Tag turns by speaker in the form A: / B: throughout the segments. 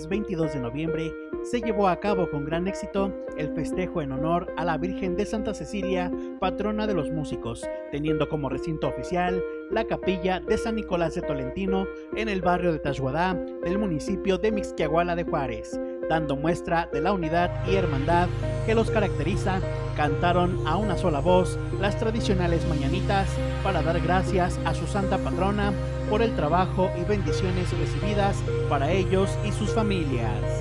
A: lunes 22 de noviembre se llevó a cabo con gran éxito el festejo en honor a la Virgen de Santa Cecilia, patrona de los músicos, teniendo como recinto oficial la capilla de San Nicolás de Tolentino en el barrio de Tashuadá del municipio de Mixquiahuala de Juárez, dando muestra de la unidad y hermandad que los caracteriza, cantaron a una sola voz las tradicionales mañanitas para dar gracias a su santa patrona por el trabajo y bendiciones recibidas para ellos y sus familias.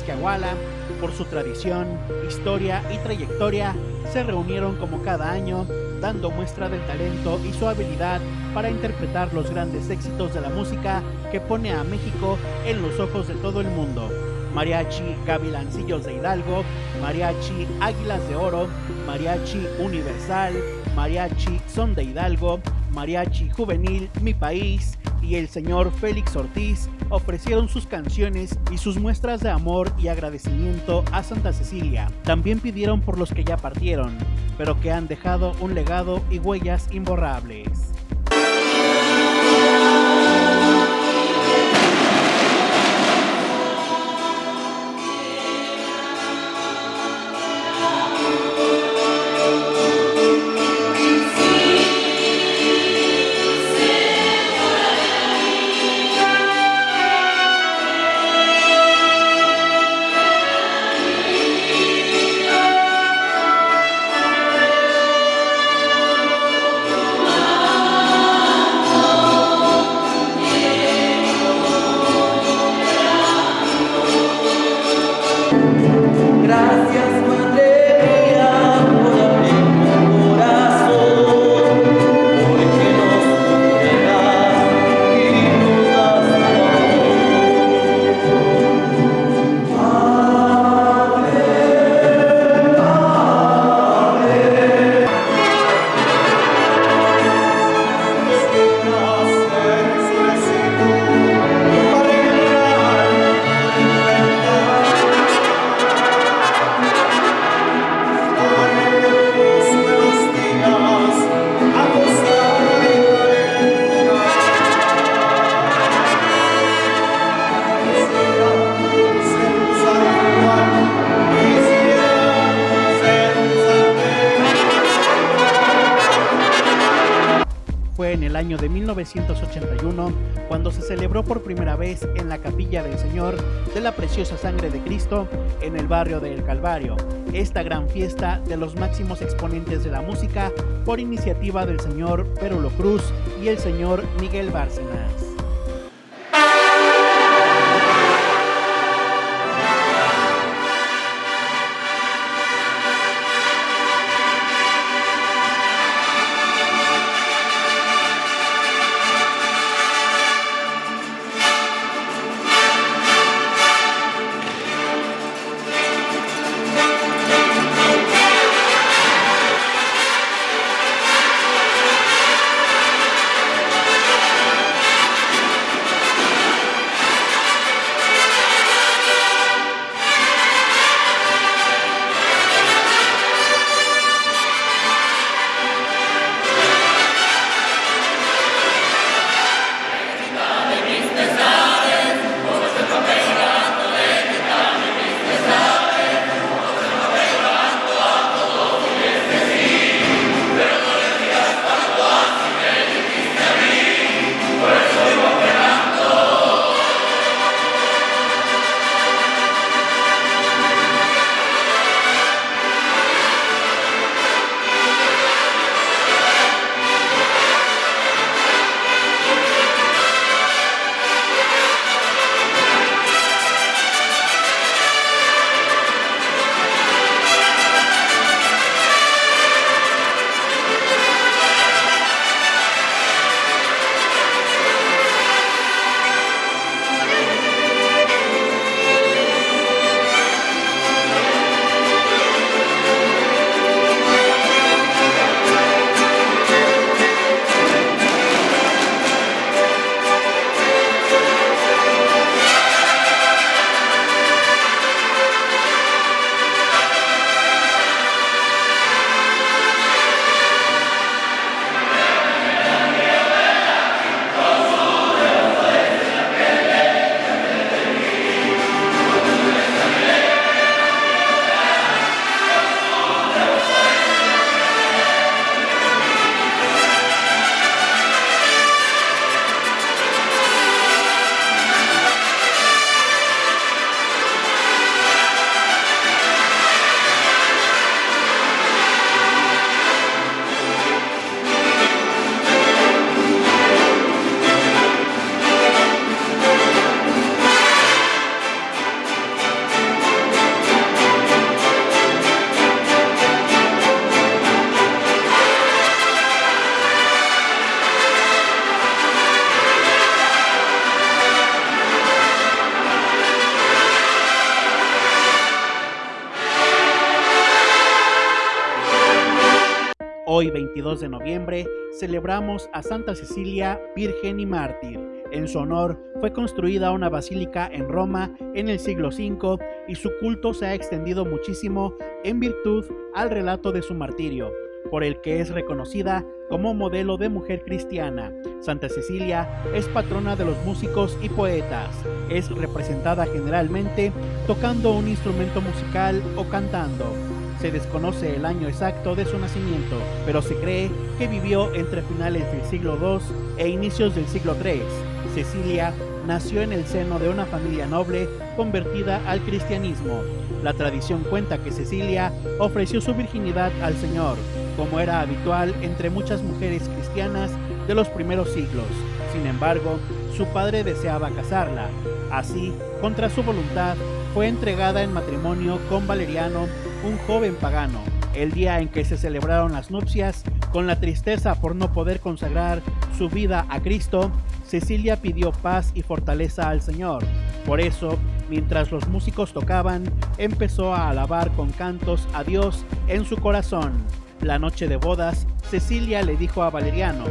A: Mixquiahuala, por su tradición, historia y trayectoria, se reunieron como cada año, dando muestra del talento y su habilidad para interpretar los grandes éxitos de la música que pone a México en los ojos de todo el mundo. Mariachi Gavilancillos de Hidalgo, Mariachi Águilas de Oro, Mariachi Universal, Mariachi Son de Hidalgo, Mariachi Juvenil Mi País, y el señor Félix Ortiz ofrecieron sus canciones y sus muestras de amor y agradecimiento a Santa Cecilia. También pidieron por los que ya partieron, pero que han dejado un legado y huellas imborrables. 1981 cuando se celebró por primera vez en la capilla del Señor de la Preciosa Sangre de Cristo en el barrio de Calvario, esta gran fiesta de los máximos exponentes de la música por iniciativa del señor Perulo Cruz y el señor Miguel Bárcenas. Hoy, 22 de noviembre, celebramos a Santa Cecilia, Virgen y Mártir. En su honor fue construida una basílica en Roma en el siglo V y su culto se ha extendido muchísimo en virtud al relato de su martirio, por el que es reconocida como modelo de mujer cristiana. Santa Cecilia es patrona de los músicos y poetas. Es representada generalmente tocando un instrumento musical o cantando. Se desconoce el año exacto de su nacimiento, pero se cree que vivió entre finales del siglo II e inicios del siglo III. Cecilia nació en el seno de una familia noble convertida al cristianismo. La tradición cuenta que Cecilia ofreció su virginidad al Señor, como era habitual entre muchas mujeres cristianas de los primeros siglos. Sin embargo, su padre deseaba casarla. Así, contra su voluntad, fue entregada en matrimonio con Valeriano, un joven pagano. El día en que se celebraron las nupcias, con la tristeza por no poder consagrar su vida a Cristo, Cecilia pidió paz y fortaleza al Señor. Por eso, mientras los músicos tocaban, empezó a alabar con cantos a Dios en su corazón. La noche de bodas, Cecilia le dijo a Valeriano,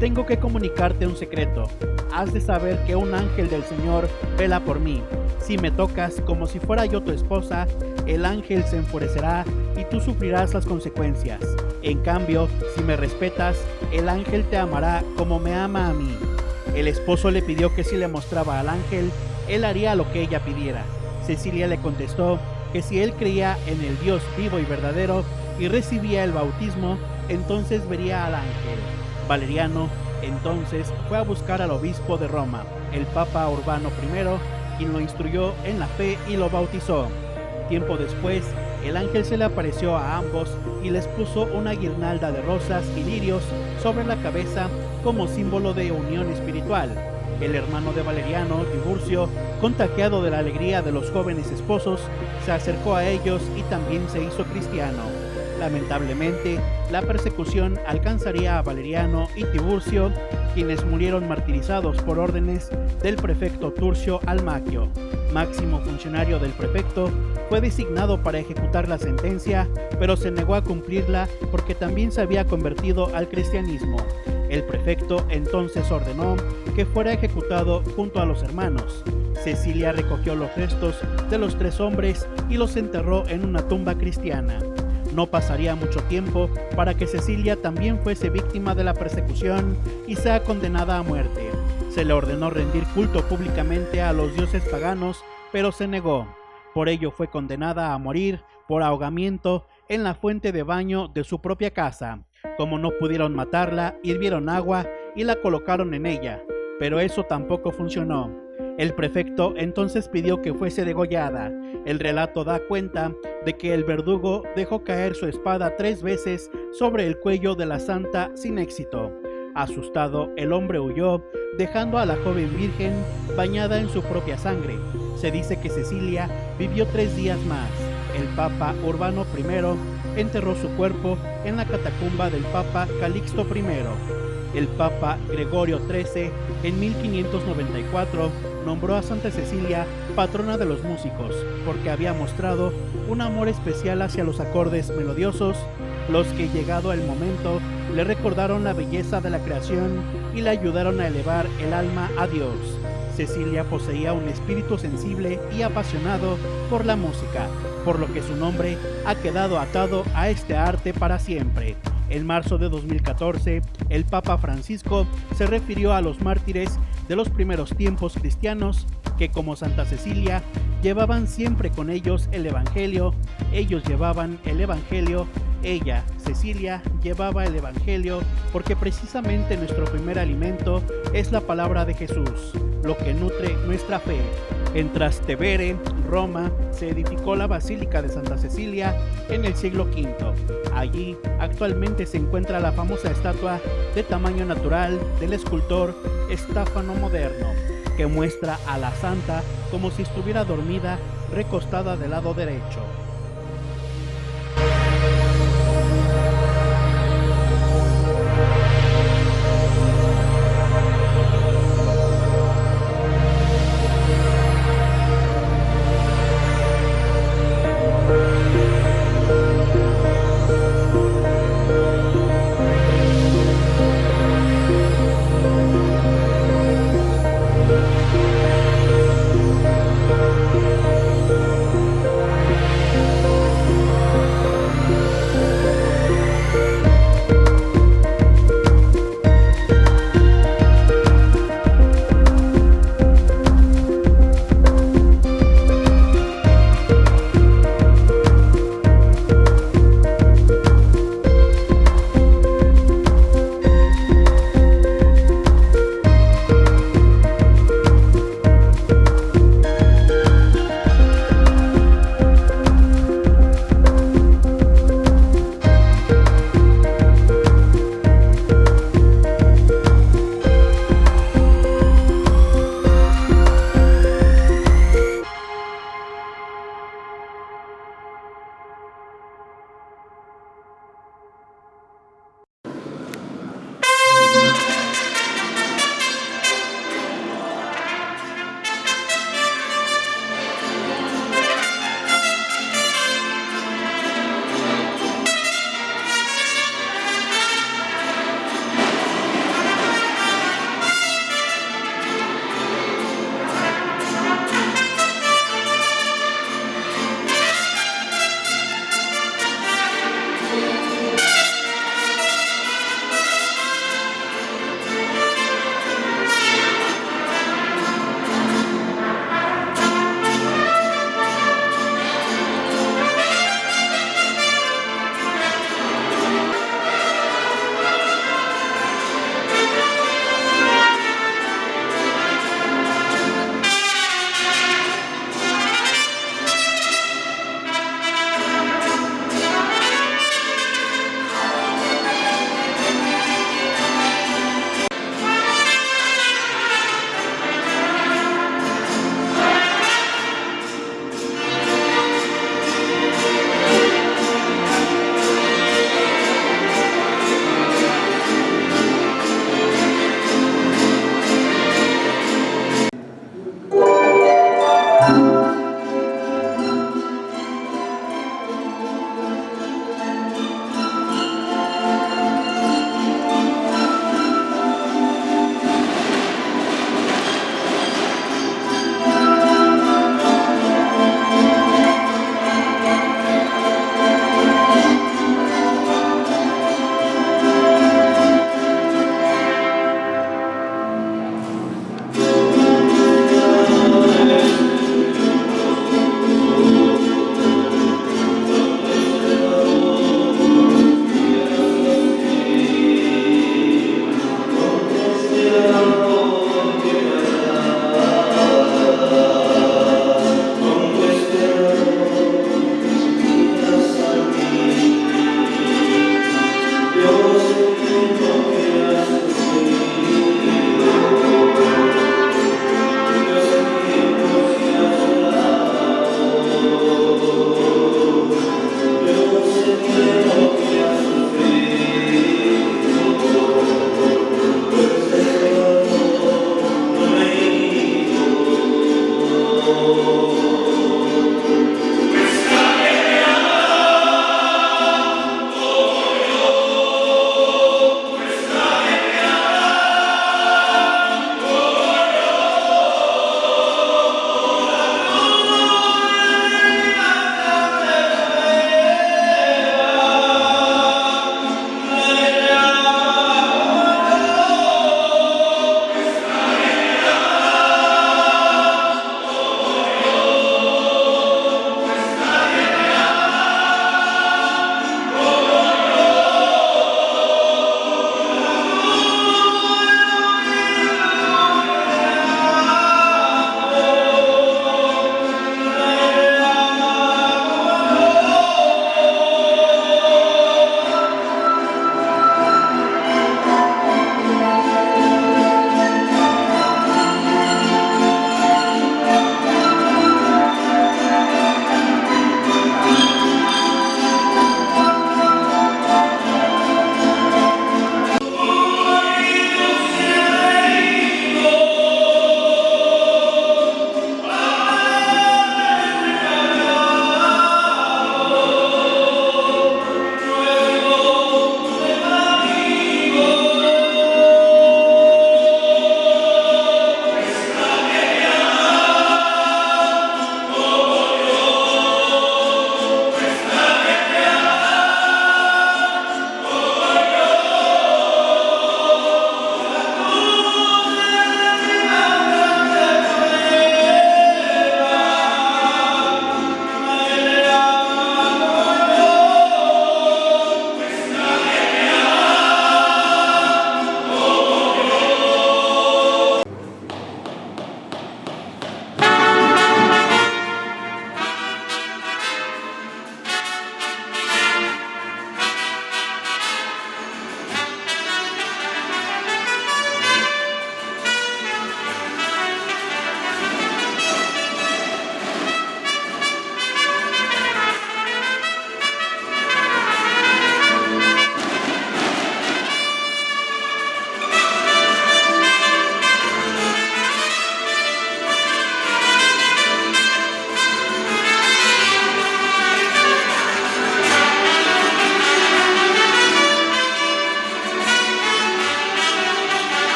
A: tengo que comunicarte un secreto. Has de saber que un ángel del Señor vela por mí. Si me tocas como si fuera yo tu esposa, el ángel se enfurecerá y tú sufrirás las consecuencias. En cambio, si me respetas, el ángel te amará como me ama a mí. El esposo le pidió que si le mostraba al ángel, él haría lo que ella pidiera. Cecilia le contestó que si él creía en el Dios vivo y verdadero y recibía el bautismo, entonces vería al ángel. Valeriano entonces fue a buscar al obispo de Roma, el Papa Urbano I, quien lo instruyó en la fe y lo bautizó. Tiempo después, el ángel se le apareció a ambos y les puso una guirnalda de rosas y lirios sobre la cabeza como símbolo de unión espiritual. El hermano de Valeriano, Tiburcio, contagiado de la alegría de los jóvenes esposos, se acercó a ellos y también se hizo cristiano. Lamentablemente, la persecución alcanzaría a Valeriano y Tiburcio, quienes murieron martirizados por órdenes del prefecto Turcio Almaquio. Máximo funcionario del prefecto, fue designado para ejecutar la sentencia, pero se negó a cumplirla porque también se había convertido al cristianismo. El prefecto entonces ordenó que fuera ejecutado junto a los hermanos. Cecilia recogió los restos de los tres hombres y los enterró en una tumba cristiana. No pasaría mucho tiempo para que Cecilia también fuese víctima de la persecución y sea condenada a muerte. Se le ordenó rendir culto públicamente a los dioses paganos, pero se negó. Por ello fue condenada a morir por ahogamiento en la fuente de baño de su propia casa. Como no pudieron matarla, hirvieron agua y la colocaron en ella, pero eso tampoco funcionó. El prefecto entonces pidió que fuese degollada. El relato da cuenta de que el verdugo dejó caer su espada tres veces sobre el cuello de la santa sin éxito. Asustado, el hombre huyó, dejando a la joven virgen bañada en su propia sangre. Se dice que Cecilia vivió tres días más. El Papa Urbano I enterró su cuerpo en la catacumba del Papa Calixto I. El Papa Gregorio XIII en 1594 nombró a Santa Cecilia patrona de los músicos porque había mostrado un amor especial hacia los acordes melodiosos, los que llegado el momento le recordaron la belleza de la creación y le ayudaron a elevar el alma a Dios. Cecilia poseía un espíritu sensible y apasionado por la música, por lo que su nombre ha quedado atado a este arte para siempre. En marzo de 2014, el Papa Francisco se refirió a los mártires de los primeros tiempos cristianos que como Santa Cecilia llevaban siempre con ellos el Evangelio, ellos llevaban el Evangelio, ella, Cecilia, llevaba el Evangelio porque precisamente nuestro primer alimento es la palabra de Jesús, lo que nutre nuestra fe. En Trastevere, Roma, se edificó la Basílica de Santa Cecilia en el siglo V. Allí actualmente se encuentra la famosa estatua de tamaño natural del escultor Estáfano Moderno, que muestra a la santa como si estuviera dormida recostada del lado derecho.